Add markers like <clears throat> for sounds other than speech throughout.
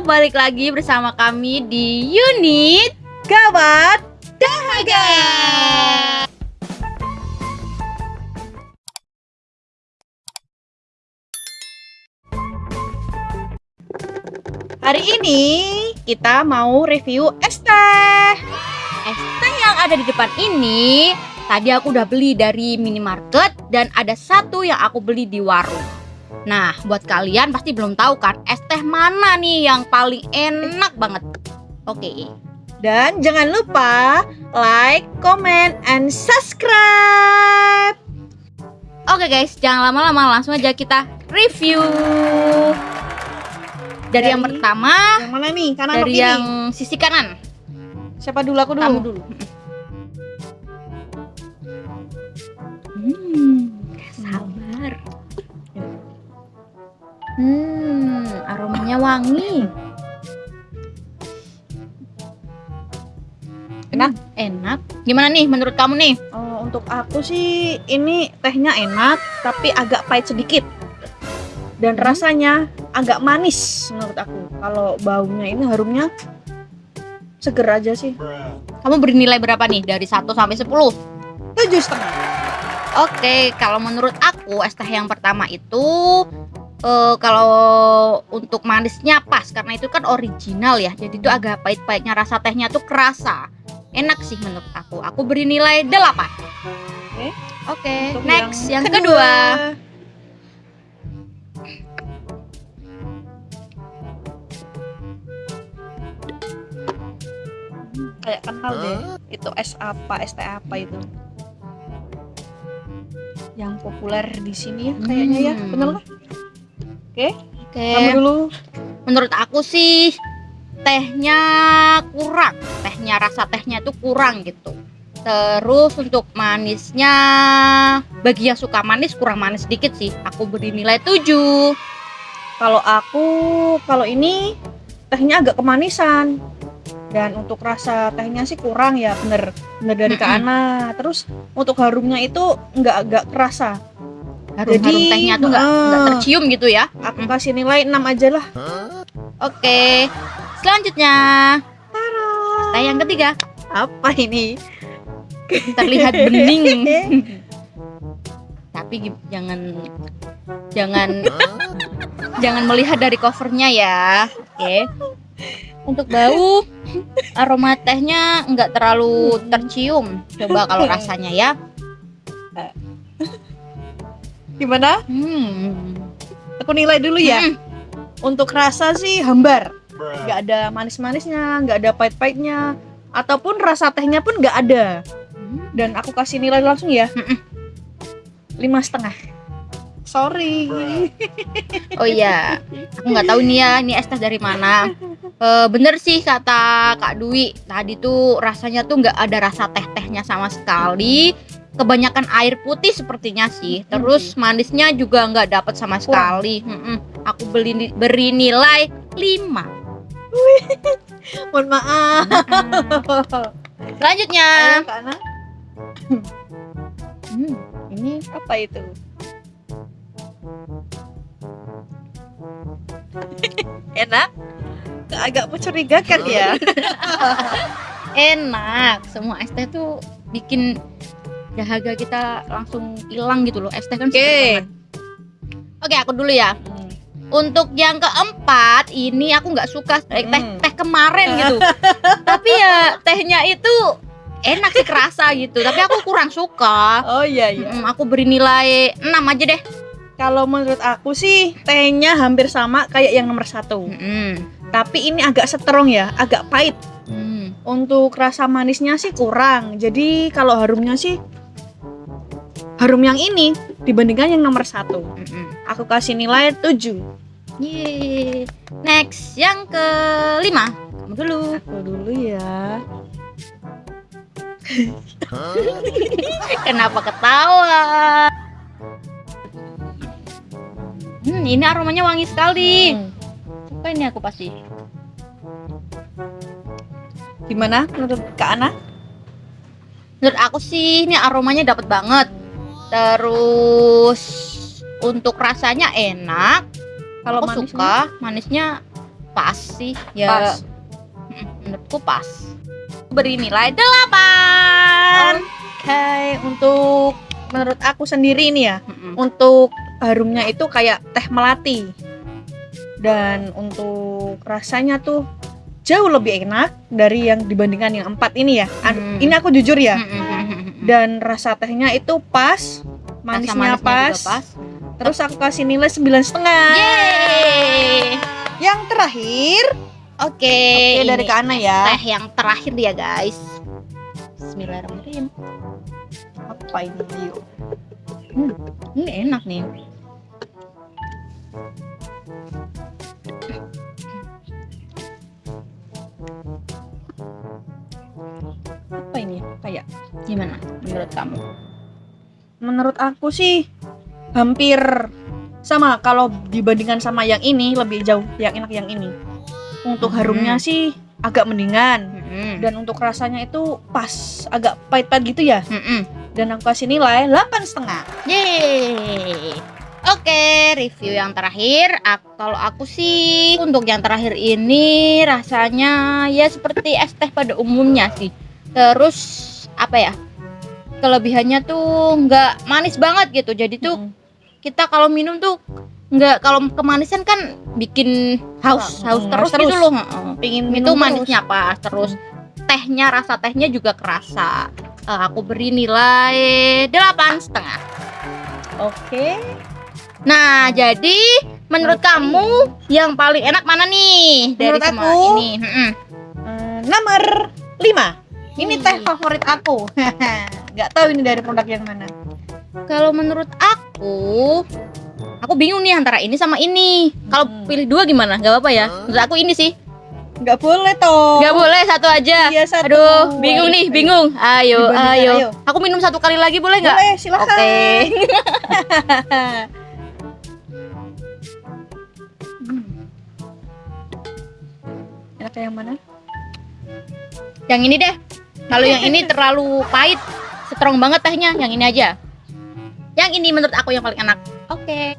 balik lagi bersama kami di unit Gawat Dahaga. Hari ini kita mau review es teh Es teh yang ada di depan ini tadi aku udah beli dari minimarket dan ada satu yang aku beli di warung. Nah, buat kalian pasti belum tahu kan es teh mana nih yang paling enak banget. Oke. Dan jangan lupa like, comment, and subscribe Oke guys, jangan lama-lama langsung aja kita review. Dari, yang Dari- pertama, Yang mana nih? Kanan dari kiri? yang sisi kanan. Siapa dulu? Aku dulu Kamu dulu. Hmm, sabar. Hmm, aromanya wangi. Enak? Hmm, enak. Gimana nih menurut kamu nih? Oh, Untuk aku sih ini tehnya enak Tapi agak pahit sedikit Dan Hmm. rasanya agak manis menurut aku Kalau baunya ini harumnya seger aja sih Kamu beri nilai berapa nih dari 1 sampai 10? Tujuh setengah Oke, kalau menurut aku es teh yang pertama itu eh, kalau untuk manisnya pas karena itu kan original ya. Jadi itu agak pahit-pahitnya rasa tehnya tuh kerasa. Enak sih menurut aku. Aku beri nilai 8. Oke. Oke, Untuk next yang, kedua. Kayak kenal deh Itu es apa, es teh apa itu Yang populer di sini ya kayaknya ya Hmm. Bener nggak? Oke. Kamu dulu Menurut aku sih tehnya kurang. Tehnya rasa tehnya tuh kurang gitu. Terus untuk manisnya bagi yang suka manis kurang manis sedikit sih. Aku beri nilai 7. Kalau aku, kalau ini tehnya agak kemanisan dan untuk rasa tehnya sih kurang ya bener bener dari Kak Mm-mm. Ana terus untuk harumnya itu nggak agak kerasa Harum, Jadi, harum tehnya tuh nggak eh, tercium gitu ya. aku kasih nilai 6 aja lah Oke. Selanjutnya teh yang ketiga apa ini terlihat bening. <laughs> Tapi jangan jangan jangan melihat dari covernya ya. Oke. Untuk bau aroma tehnya nggak terlalu tercium. Coba kalau rasanya ya. Gimana? Hmm. aku nilai dulu ya. Hmm. untuk rasa sih hambar. Nggak ada manis-manisnya nggak ada pahit-pahitnya. Ataupun rasa tehnya pun nggak ada. Dan aku kasih nilai langsung ya. Lima setengah. Sorry. Oh iya, aku nggak tahu nih ya, ini es teh dari mana. Eh, bener sih kata Kak Dwi, tadi tuh rasanya tuh nggak ada rasa teh-tehnya sama sekali. Kebanyakan air putih sepertinya sih. Terus manisnya juga nggak dapat sama sekali. Mm-mm. Aku beli beri nilai 5. <laughs> mohon maaf Selanjutnya, Ayo, Kak Ana. <clears throat> Hmm, ini apa itu <laughs> enak agak mencurigakan ya <laughs> enak. Semua es teh tuh bikin dahaga kita langsung hilang gitu loh. Es teh kan Oke. banget. Oke, aku dulu ya. Untuk yang keempat, ini aku nggak suka teh teh, Hmm. teh kemarin gitu. <laughs> Tapi ya tehnya itu enak sih kerasa gitu. Tapi aku kurang suka. oh iya iya Mm, aku beri nilai 6 aja deh. kalau menurut aku sih tehnya hampir sama kayak yang nomor satu Mm-mm. tapi ini agak strong ya agak pahit Mm. untuk rasa manisnya sih kurang jadi kalau harumnya sih harum yang ini dibandingkan yang nomor satu Mm-mm. aku kasih nilai 7 Yeay. Next, yang kelima. Kamu dulu. aku dulu ya <laughs> Kenapa ketawa? Hmm, ini aromanya wangi sekali. Hmm. Suka ini aku pasti. gimana menurut Kak Ana Menurut aku sih ini aromanya dapat banget. Terus untuk rasanya enak. Kalau aku manisnya? suka manisnya pas sih ya Pas. Mm, menurutku pas beri nilai 8 Oke, untuk menurut aku sendiri nih ya, Mm-mm. untuk harumnya itu kayak teh melati. Dan untuk rasanya tuh jauh lebih enak dari yang dibandingkan yang empat ini ya. Hmm. Ini aku jujur ya. Mm-mm. Dan rasa tehnya itu pas, manisnya manisnya pas. pas Terus aku kasih nilai sembilan setengah. Yang terakhir, Oke, oke dari ini Kak Ana ya. teh yang terakhir ya guys. Bismillahirrahmanirrahim. Apa ini? Yuk. Ini enak nih. Apa ini? Kayak Gimana menurut kamu? menurut aku sih hampir sama kalau dibandingkan sama yang ini lebih jauh yang enak yang ini untuk Hmm. harumnya sih agak mendingan Mm-mm. dan untuk rasanya itu pas agak pahit-pahit gitu ya Mm-mm. dan aku kasih nilai 8 setengah Yeay. Oke, review yang terakhir. Ak- kalau aku sih untuk yang terakhir ini rasanya ya seperti es teh pada umumnya sih. Terus apa ya? Kelebihannya tuh nggak manis banget gitu. Jadi tuh kita kalau minum tuh nggak kalau kemanisan kan bikin haus haus mm, terus, terus. gitu loh. Heeh. pingin itu minum terus. manisnya pas terus tehnya rasa tehnya juga kerasa Eh, aku beri nilai delapan setengah oke nah jadi menurut Oke. kamu yang paling enak mana nih dari Menurut semua aku, ini. Eh, nomor 5 ini teh favorit aku. <laughs> Nggak tahu ini dari produk yang mana. Kalau menurut aku aku bingung nih antara ini sama ini. Kalau Hmm. pilih dua gimana? Nggak apa-apa ya? Menurut aku ini sih. Nggak boleh toh. Nggak boleh satu aja. Iya, satu. aduh bingung Ayo, nih ayo. bingung. Ayo ayo. ayo. aku minum satu kali lagi boleh nggak? Boleh silakan. Oke. <laughs> enak yang mana? Yang ini deh. Kalau yang ini terlalu pahit, strong banget tehnya. Yang ini aja. Yang ini menurut aku yang paling enak. Oke.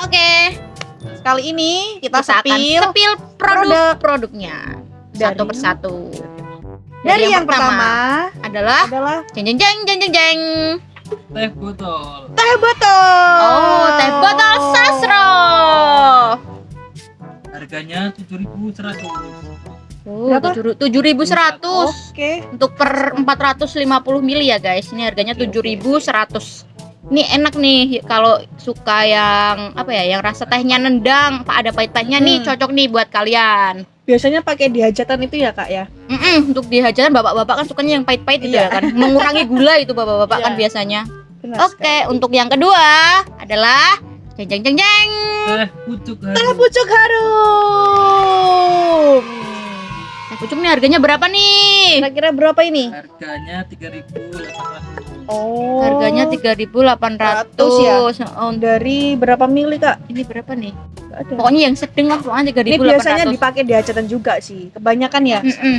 Oke. Kali ini kita, Kita akan sepil sepil produk-produknya Dari- satu persatu. dari yang, pertama, adalah adalah jeng jeng jeng jeng jeng jeng. teh botol teh botol. Oh, teh botol sasro. harganya 7.100 Oh, Berapa? tujuh ribu seratus Oke. untuk per 450 mili ya guys. Ini harganya Oke, oke. 7100. Ini enak nih kalau suka yang apa ya, yang rasa tehnya nendang, pak ada pahit-pahitnya nih Hmm. cocok nih buat kalian. Biasanya pakai di hajatan itu ya kak ya. Mm-mm, untuk di hajatan bapak-bapak kan sukanya yang pahit-pahit gitu Iya. ya kan, mengurangi gula itu bapak-bapak kan Iya. biasanya. Oke, sekali. untuk yang kedua adalah jeng jeng jeng jeng. teh pucuk Teh harum pucuk harum. Pucuk nih harganya berapa nih? Kira-kira berapa ini? harganya 3.800 Oh. Harganya 3.800 ya? Oh, dari berapa mili kak? ini berapa nih? Ada. Pokoknya yang sedang lah, pokoknya Ini 3.800. biasanya dipakai di hajatan juga sih. Kebanyakan ya. Mm-mm.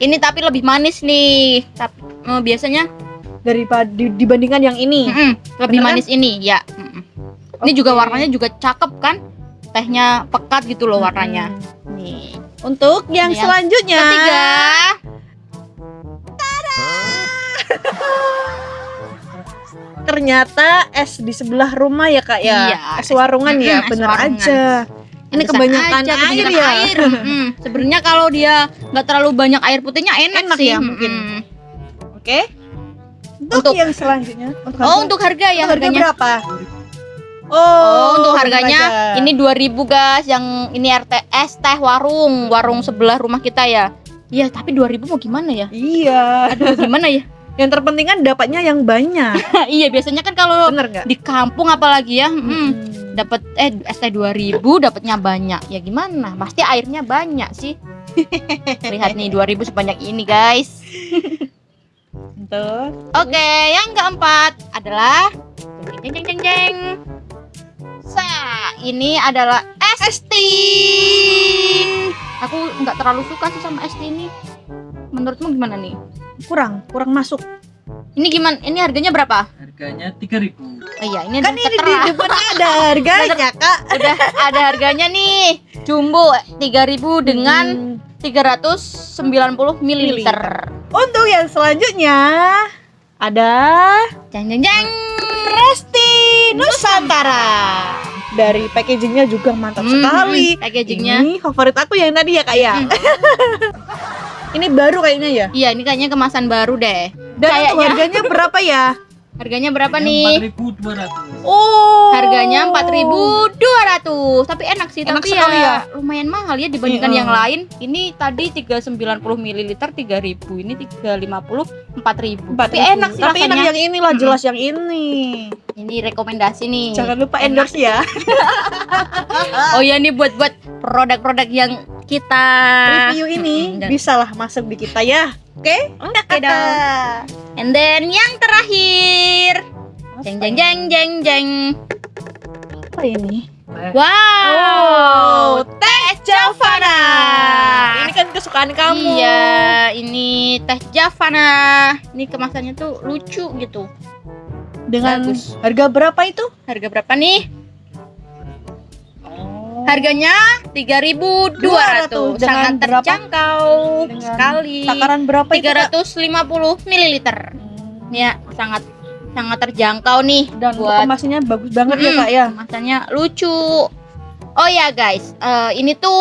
Ini tapi lebih manis nih. Tapi eh, biasanya Daripada di- dibandingkan yang ini. mm-mm, lebih Bener kan? manis ini, ya. mm-mm. Ini juga warnanya juga cakep kan? Tehnya pekat gitu loh warnanya. Hmm. Nih. Untuk yang Yang selanjutnya. Ketiga, Ternyata es di sebelah rumah ya kak ya. Iya, Es warungan ya, Mm-mm, es bener warungan. aja. Ini Pantesan kebanyakan aja, air kebanyakan ya. air. <laughs> mm-mm. Sebenarnya kalau dia nggak terlalu banyak air putihnya enak, Enak sih. ya, mungkin. mm-mm. Oke. Untuk, Untuk- yang selanjutnya. Oh, untuk harga ya harga harganya. berapa? Oh, Oh, untuk harganya aja. ini 2000 guys, yang ini RTS teh warung, warung sebelah rumah kita ya. Iya, tapi 2000 mau gimana ya? Iya. Aduh, gimana ya? <laughs> Yang terpenting kan dapatnya yang banyak. <laughs> iya, biasanya kan kalau di kampung apalagi ya, mm, Hmm. dapat eh ST 2000 dapatnya banyak. Ya gimana? Pasti airnya banyak sih. <laughs> Lihat nih 2000 sebanyak ini, guys. Oke, yang keempat adalah jeng jeng jeng jeng. Sa, ini adalah es tea. Aku nggak terlalu suka sih sama es tea ini. Menurutmu gimana nih? Kurang, kurang masuk. Ini gimana? Ini harganya berapa? Harganya 3000 Oh iya, ini Kan ini di depan ada harganya, Kak. udah ada harganya nih. Jumbo 3000 dengan Hmm. 390 ml. Untuk yang selanjutnya ada Jeng jeng jeng. Resti Nusantara. Dari packagingnya juga mantap Hmm, sekali. hmm, packagingnya. Ini favorit aku yang tadi ya kak ya. Hmm. <laughs> Ini baru kayaknya ya. Iya, ini kayaknya kemasan baru deh. Dan Kayaknya. harganya berapa ya? Harganya berapa Harganya nih? 4200 Oh. Harganya 4.200. Tapi enak sih, Enak tapi sekali ya, lumayan mahal ya dibandingkan Iya. yang lain. Ini tadi 390 ml 3000, ini 350 4000. Tapi enak sih Tapi enak rasanya. yang ini lah, jelas yang ini. Ini rekomendasi nih. Jangan lupa Enak. endorse ya. <laughs> Oh ya ini buat buat produk-produk yang kita Review ini Mm-mm, dan- bisa lah masuk di kita ya. Oke? Oke dong. And then yang terakhir. Jeng jeng jeng jeng. Apa ini? Teh Wow, teh Javana. Ini kan kesukaan kamu. Iya, ini teh Javana. Ini kemasannya tuh lucu gitu. Dengan Bagus. harga berapa itu? Harga berapa nih? Oh. Harganya 3.200. 200. Dengan Sangat berapa? terjangkau sekali. Takaran berapa itu? Kak? 350 ml. Hmm. Ya, sangat sangat terjangkau nih Dan buat kemasannya bagus banget ya Mm-mm. kak ya. kemasannya lucu. Oh ya guys, eh, ini tuh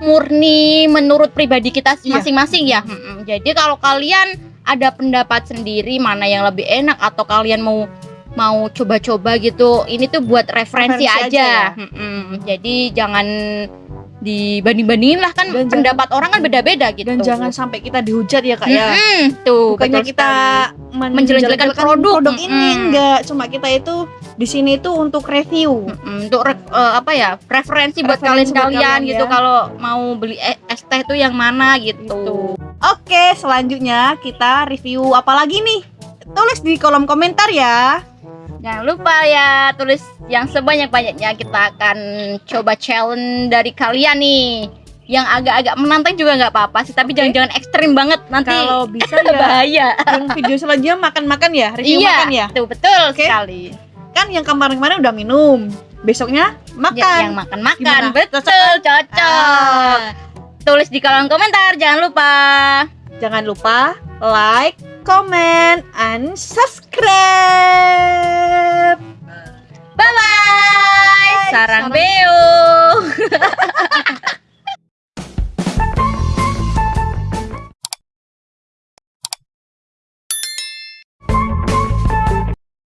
murni menurut pribadi kita Iya. masing-masing ya. Mm-mm. Jadi kalau kalian ada pendapat sendiri mana yang lebih enak atau kalian mau mau coba-coba gitu, ini tuh buat referensi, Referensi aja aja. ya. Mm-mm. Jadi jangan dibanding-bandingin lah kan Dan pendapat orang kan beda-beda gitu. Dan jangan sampai kita dihujat ya kak ya. Mm-mm. tuh Bukannya kita men- Menjelek-jelekan produk. produk ini Mm-mm. enggak, cuma kita itu di sini itu untuk review. Mm, untuk re- eh, apa ya referensi buat Referensi buat kalian-kalian kalian gitu ya. kalau mau beli e- es teh tuh yang mana gitu. Gitu. Oke, selanjutnya kita review apa lagi nih? Tulis di kolom komentar ya. Jangan lupa ya tulis yang sebanyak-banyaknya kita akan coba challenge dari kalian nih. Yang agak-agak menantang juga nggak apa-apa sih, tapi jangan-jangan ekstrim banget nanti Kalau bisa <laughs> ya bahaya. yang video selanjutnya makan-makan ya, review iya, makan ya. tuh betul Oke. sekali. Kan yang kemarin-kemarin udah minum. Besoknya Ya, makan. yang makan-makan, betul, Cocok cocok. Ah. Tulis di kolom komentar, jangan lupa. Jangan lupa like, comment, and subscribe. Bye-bye. Sarang, Beo. <laughs>